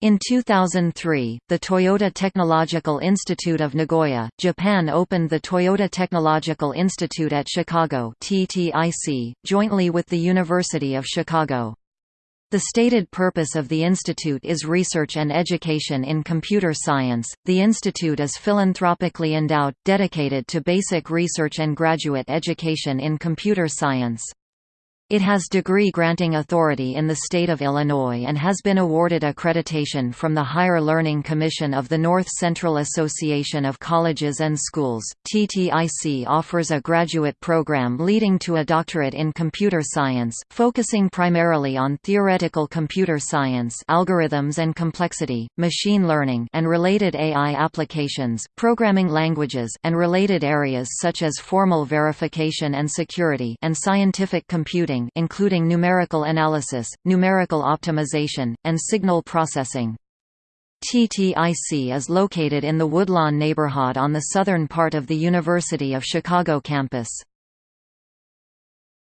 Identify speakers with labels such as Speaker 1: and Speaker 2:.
Speaker 1: In 2003, the Toyota Technological Institute of Nagoya, Japan opened the Toyota Technological Institute at Chicago TTIC, jointly with the University of Chicago. The stated purpose of the institute is research and education in computer science. The institute is philanthropically endowed, dedicated to basic research and graduate education in computer science. It has degree-granting authority in the state of Illinois and has been awarded accreditation from the Higher Learning Commission of the North Central Association of Colleges and Schools. TTIC offers a graduate program leading to a doctorate in computer science, focusing primarily on theoretical computer science, algorithms and complexity, machine learning and related AI applications, programming languages and related areas such as formal verification and security and scientific computing including numerical analysis, numerical optimization, and signal processing. TTIC is located in the Woodlawn neighborhood on the southern part of the University of Chicago campus.